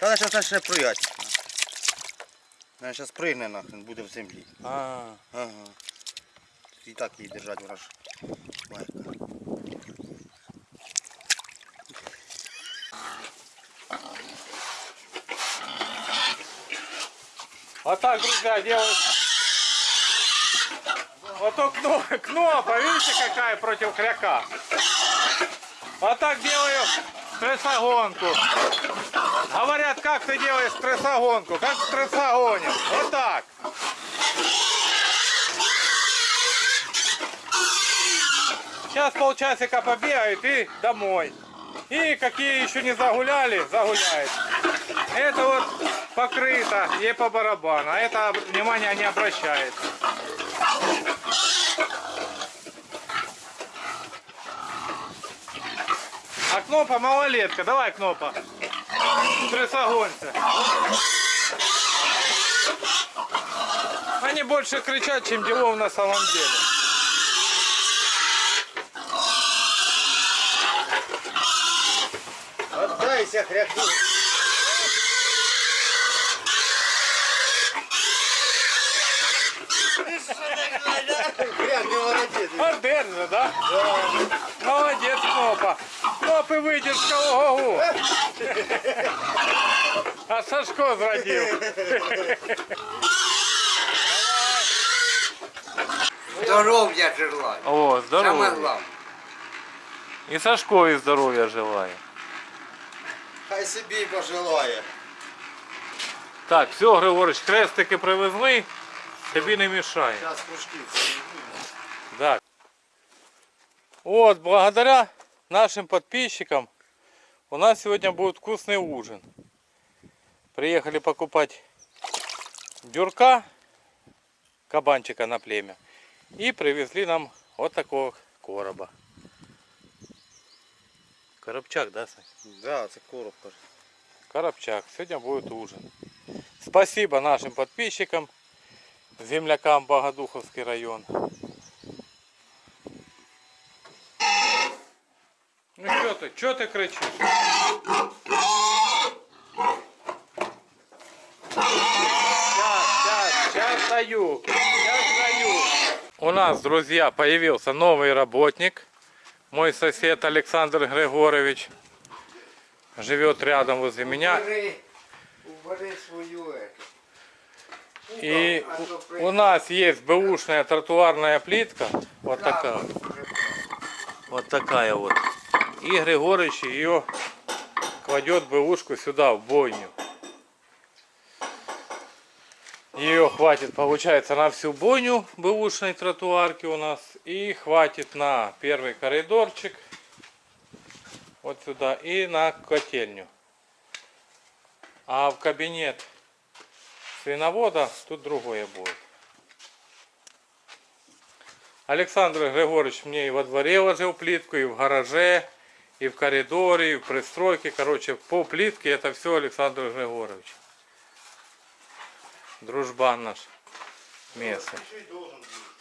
Та зараз ще проять. Вона зараз пригне нахрен, буде в землі. А, Ага. І так її держать, вона ж майка. Вот так, друзья, делают. Вот то кно- кнопа, видите, какая против кряка. Вот так делаю стрессогонку. Говорят, как ты делаешь стрессогонку? Как в стрессогоне. Вот так. Сейчас полчасика побегают и домой. И какие еще не загуляли, загуляют. Это вот покрыто, ей по барабану, а это внимание не обращает. А Кнопа малолетка, давай Кнопа. Стрессогонься. Они больше кричат, чем делов на самом деле. Отдайся, хряку. Хряк, не молодець. Вот держи, да? Молодец, Кнопа. Кнопы выдержка, ого А Сашко зрадил. Здоров'я желаю. О, Саме здорово. головне. И Сашкові здоров'я желаю. Хай собі пожелає. Так, все, Григорич, хрестики привезли, тобі не мішає. Зараз кружки. Да. Вот, благодаря нашим подписчикам у нас сегодня будет вкусный ужин. Приехали покупать дюрка, кабанчика на племя. И привезли нам вот такого короба. Коробчак, да, Сань? Да, це коробка. Коробчак. Сегодня будет ужин. Спасибо нашим подписчикам, землякам Богодуховский район. Что ты, кричишь? Сейчас, сейчас, сейчас даю, сейчас даю. У нас, друзья, появился новый работник. Мой сосед Александр Григорович живет рядом возле меня. Убери, убери свою эту. И у, нас есть бэушная тротуарная плитка. Вот такая. Вот такая вот. И Григорыч ее кладет бэушку сюда, в бойню. Ее хватит, получается, на всю бойню бэушной тротуарки у нас. И хватит на первый коридорчик. Вот сюда. И на котельню. А в кабинет свиновода тут другое будет. Александр Григорьевич мне и во дворе ложил плитку, и в гараже, и в коридоре, и в пристройке. Короче, по плитке это все Александр Григорьевич. Дружбан наш местный.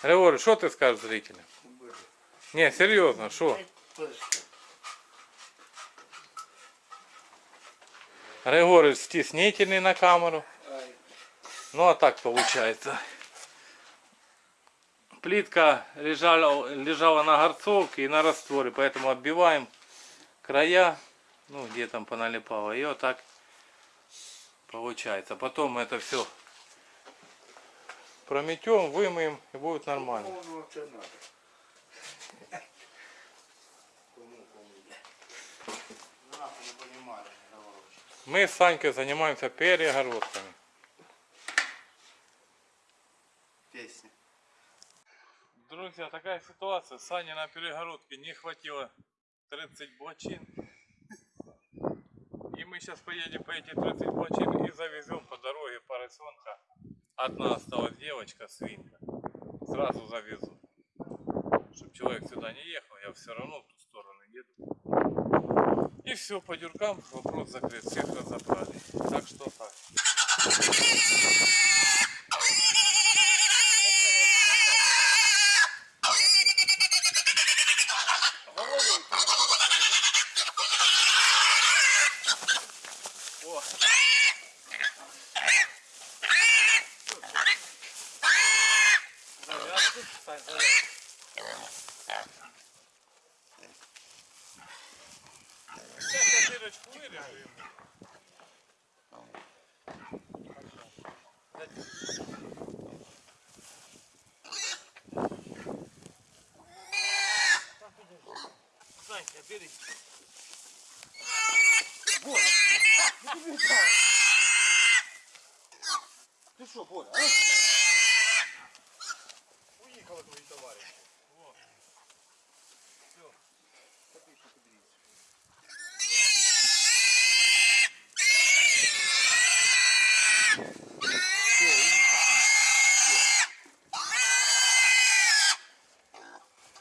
Григорий, что ты скажешь зрителям? Не, серьезно, что? Григорий стеснительный на камеру. Ну а так получается. Плитка лежала, лежала на горцовке и на растворе, поэтому отбиваем края, ну где там поналипало, и вот так получается. Потом мы это все прометем, вымоем и будет нормально. Мы с Санькой занимаемся перегородками. Пісня. Друзья, такая ситуация. Сане на перегородке не хватило 30 блочин. И мы сейчас поедем по эти 30 блочин и завезем по дороге поросенка. Одна осталась девочка, свинка. Сразу завезу. Чтобы человек сюда не ехал, я все равно в ту сторону еду. И все, по дюркам вопрос закрыт. Всех разобрали. Так что так. Ah! Ти що, Боря? А? Уїхали твої товариші. Вот. Все.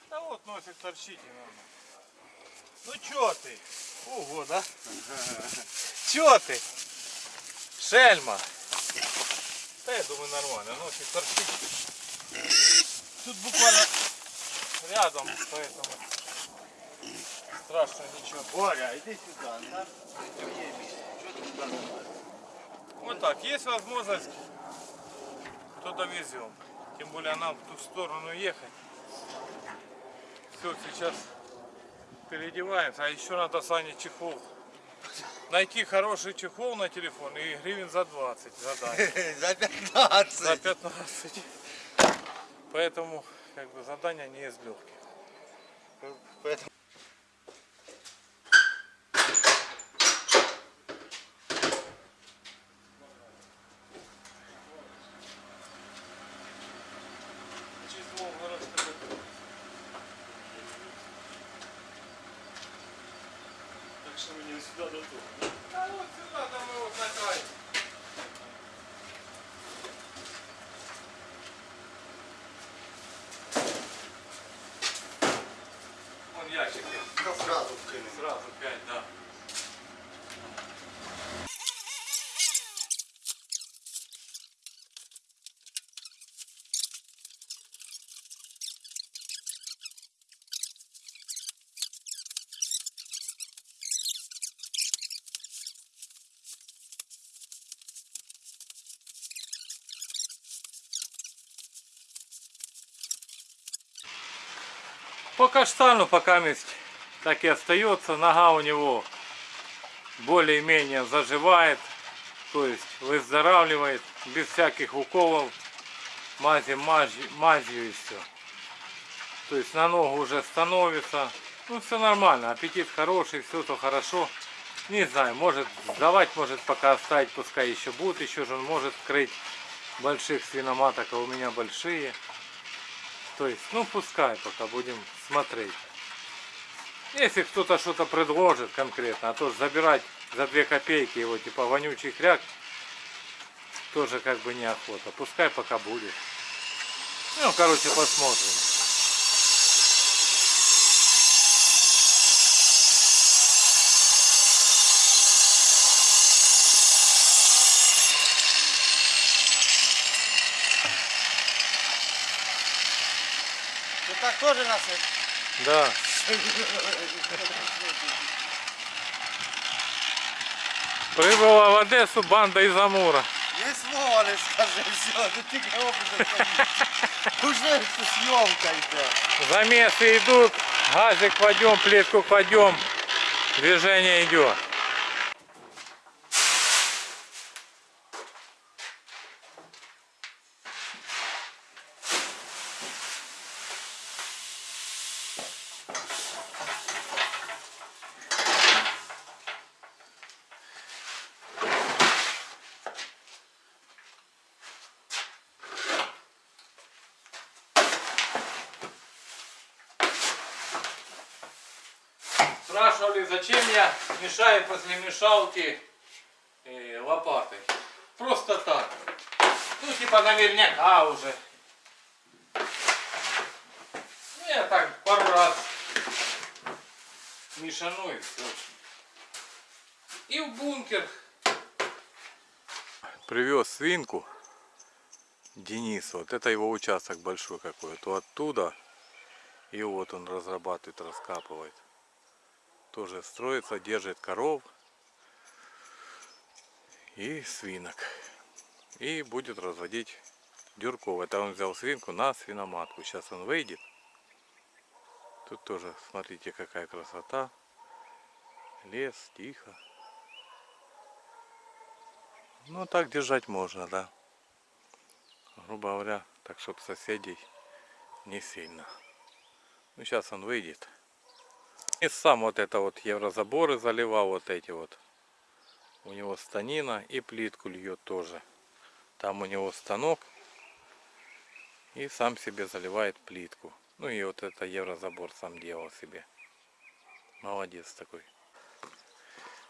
Да вот носик торчите надо. Ну чё ты? Ого, да? Чё ты? Шельма. Да я думаю нормально, носик торчит. Тут буквально рядом, поэтому страшно ничего. Боря, іди сюди. Нам твоє місце. Чого ти сюди не лазиш? Вот так, есть возможность, то довезем. Тем более нам в ту сторону ехать. Все, сейчас переодеваемся. А еще надо Сане чехол. Найти хороший чехол на телефон и гривен за 20 задание. За 15. За 15. Поэтому как бы задание не из легких. Поэтому... Так що мені сюди до того. А вот сюда, там мы вот на край. Вон Ну, Сразу вкинемо. Сразу пять, да. По каштану пока месть так и остается. Нога у него более-менее заживает, то есть выздоравливает без всяких уколов, мази, мази, мазью и все. То есть на ногу уже становится. Ну все нормально, аппетит хороший, все то хорошо. Не знаю, может сдавать, может пока оставить, пускай еще будет, еще же он может крыть больших свиноматок, а у меня большие. То есть, ну пускай пока будем смотреть. Если кто-то что-то предложит конкретно, а то забирать за 2 копейки его типа вонючий хряк, тоже как бы неохота. Пускай пока будет. Ну, короче, посмотрим. Ти так теж нас... Да. Прибыла в Одессу банда из Амура. Не не скажи, все, ти тільки образом Уже зйомка йде. Замесы идут, газик кладем, плитку кладем, движение идет. Спрашивали, зачем я мешаю после мешалки э, лопатой. Просто так. Ну, типа наверняка уже. Ну, я так пару раз мешану и все. И в бункер. Привез свинку Денис. Вот это его участок большой какой. То оттуда. И вот он разрабатывает, раскапывает тоже строится, держит коров. и свинок. И будет разводить дюрков. Это он взял свинку на свиноматку. Сейчас он выйдет. Тут тоже, смотрите, какая красота. Лес, тихо. Ну, так держать можно, да. Грубо говоря, так, чтобы соседей не сильно. Ну, сейчас он выйдет. И сам вот это вот еврозаборы заливал, вот эти вот. У него станина и плитку льет тоже. Там у него станок. И сам себе заливает плитку. Ну и вот это еврозабор сам делал себе. Молодец такой.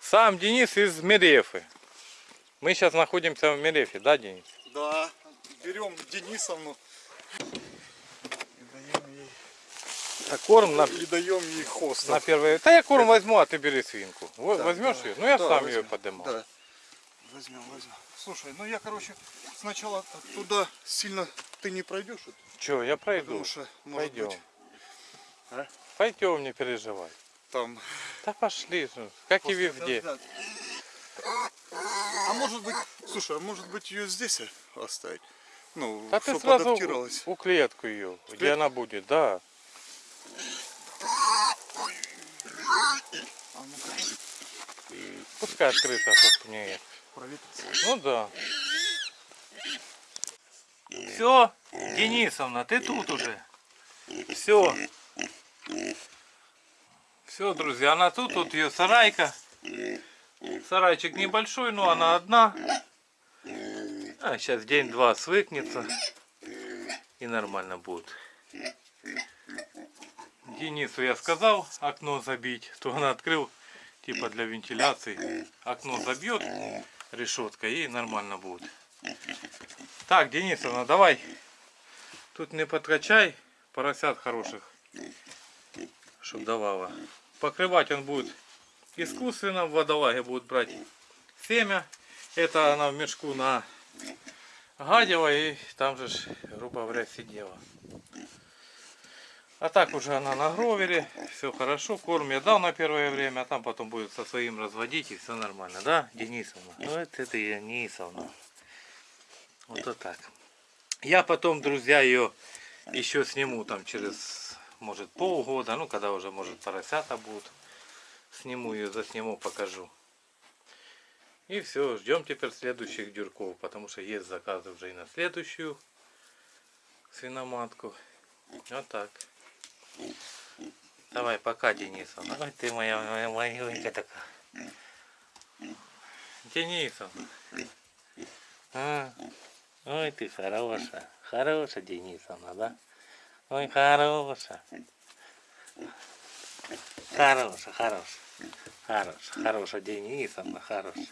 Сам Денис из Мерефы. Мы сейчас находимся в Мерефе, да, Денис? Да, берем Денисовну А корм на, и даем ей хост. на первое. Да я корм возьму, а ты бери свинку. Да, Возьмешь да. ее? Ну я Да, сам возьмем. ее поднимал. Да. Возьмем, возьмем. Слушай, ну я, короче, сначала туда сильно ты не пройдешь, вот, Че, я пройду. потому что, может Пойдем. быть, А? Пойдем, не переживай. там... Да пошли же, как и после везде. дождя. А может быть, слушай, а может быть ее здесь оставить? Ну, Да ты чтоб сразу адаптировалась. у клетку ее, где клетку? она будет, да. А Пускай открыто, чтоб не... проветрится. Ну да. Все, Денисовна, ты тут уже. Все. Все, друзья, она тут, тут ее сарайка. Сарайчик небольшой, но она одна. А, сейчас день-два свыкнется. И нормально будет. Денису я сказал окно забить, то он открыл типа для вентиляции. Окно забьет решетка и нормально будет. Так, Денисовна, давай. Тут не подкачай поросят хороших, чтоб давала. Покрывать он будет искусственно, в водолаге будет брать семя. Это она в мешку на гадила и там же, грубо говоря, сидела. А так уже она на гровере, все хорошо, корм я дал на первое время, а там потом будет со своим разводить и все нормально, да, Денисовна? Ну это ты, Денисовна. Вот, вот так. Я потом, друзья, ее еще сниму там через, может, полгода, ну когда уже, может, поросята будут. Сниму ее, засниму, покажу. И все, ждем теперь следующих дюрков, потому что есть заказы уже и на следующую свиноматку. Вот так. Давай, пока, Денисовна. Ой, ты моя, маленькая такая. Денисовна. А, ой, ты хорошая. Хорошая, Денисовна, да? Ой, хорошая. Хорошая, хорошая. Хорошая, хорошая, Денисовна, хорошая.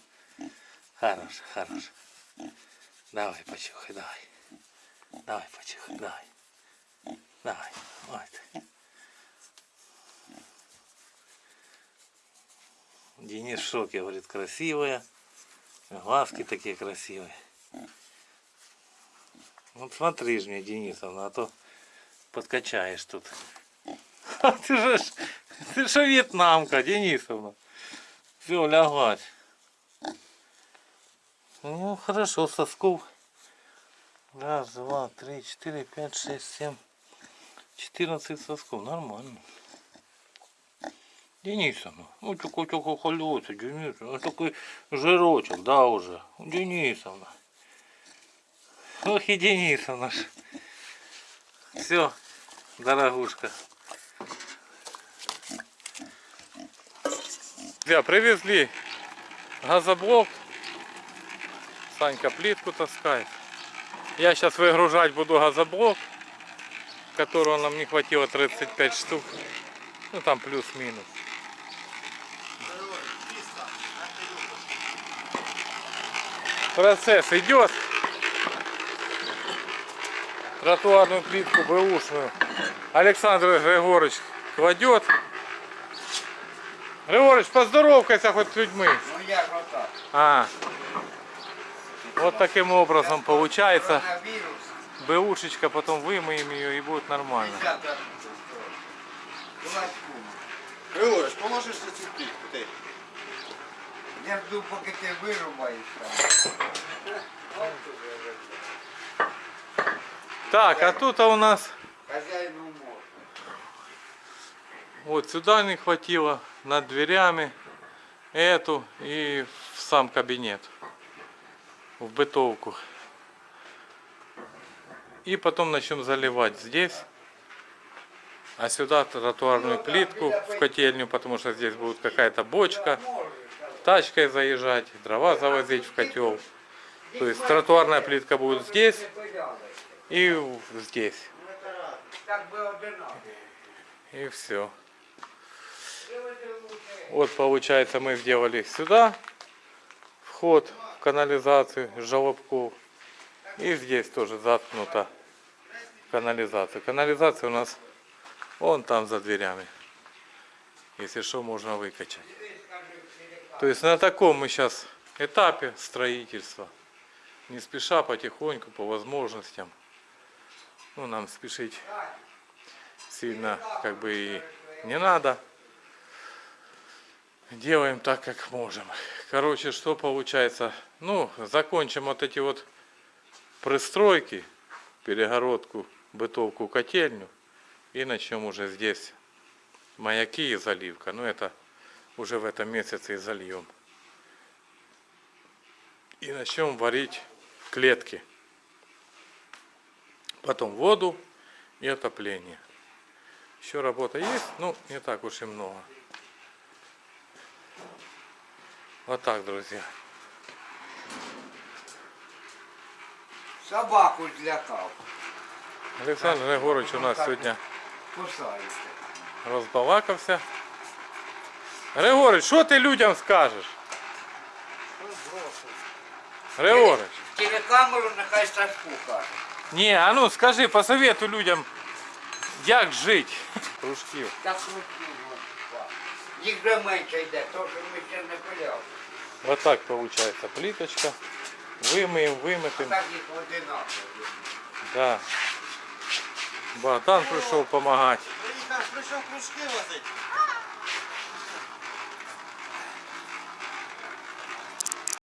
Хорошая, хорошая. Давай, почухай, давай. Давай, почухай, давай. Давай, вот. Денис в шоке, говорит, красивая. Глазки такие красивые. Вот смотри ж мне, Денисовна, а то подкачаешь тут. А ты же, ты же вьетнамка, Денисовна. Все, лягать. Ну, хорошо, сосков. Раз, два, три, четыре, пять, шесть, семь. 14 сосков, нормально. Денисовна, ну такой такой холётый, Денисовна, ну, такой жирочек, да, уже. Денисовна. Ох и Денисовна ж. Все, дорогушка. Друзья, привезли газоблок. Санька плитку таскает. Я сейчас выгружать буду газоблок, которого нам не хватило 35 штук. Ну там плюс-минус. Процесс идет. Тротуарную плитку бэушную Александр Григорьевич кладет. Григорьевич, поздоровкайся хоть с людьми. Ну я ж отак. А. Вот таким образом получается. Бэушечка, потом вымоем ее и будет нормально. Нельзя так устроить. Кулачком. Григорич, поможеш на цю плітку, ти? Я жду, поки ти вирубаєш там. Так, а тут у нас Хазяїну можна. вот сюда не хватило, над дверями эту и в сам кабинет, в бытовку. И потом начнем заливать здесь, а сюда тротуарную плитку в котельню, потому что здесь будет какая-то бочка, тачкой заезжать, дрова завозить в котел. То есть тротуарная плитка будет здесь и здесь. И все. Вот получается мы сделали сюда вход в канализацию желобков. И здесь тоже заткнута канализация. Канализация у нас вон там за дверями. Если что, можно выкачать. То есть на таком мы сейчас этапе строительства. Не спеша, потихоньку, по возможностям. Ну, нам спешить сильно как бы и не надо. Делаем так, как можем. Короче, что получается? Ну, закончим вот эти вот пристройки, перегородку, бытовку, котельню. И начнем уже здесь маяки и заливка. Ну, это уже в этом месяце и зальем. И начнем варить клетки. Потом воду и отопление. Еще работа есть, ну не так уж и много. Вот так, друзья. Собаку злякав. Александр Григорович у нас сьогодні Кусається. розбалакався. Григорич, що ти людям скажеш? Григорич, Телекамеру нехай Сашку каже. ні, а ну скажи, посоветуй людям, як жити. Кружків. Так крутів. Їх вже менше йде, то що ми ще не пиляли. Вот так получается плиточка. Вымыем, А вымытым. так їх одинаково. Да. Богдан пришел помогать. Приїхав, прийшов кружки возити.